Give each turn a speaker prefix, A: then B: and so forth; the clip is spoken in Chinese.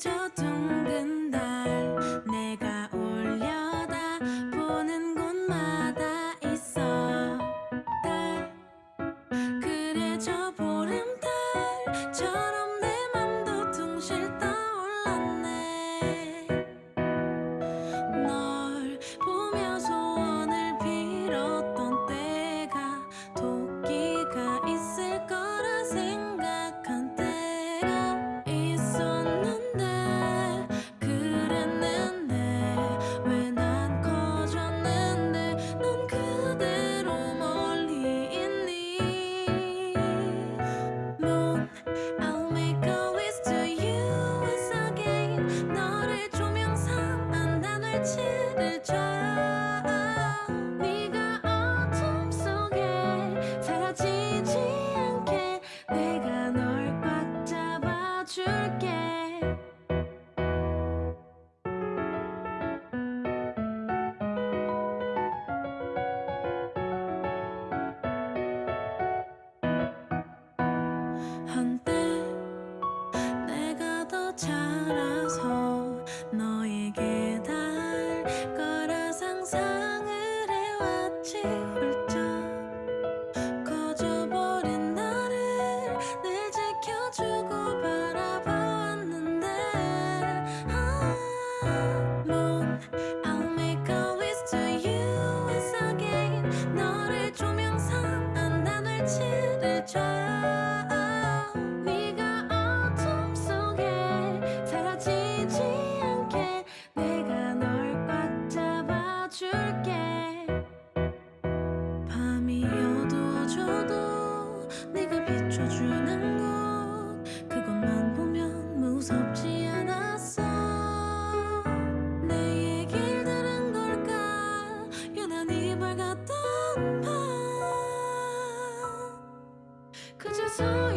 A: 交谈千 so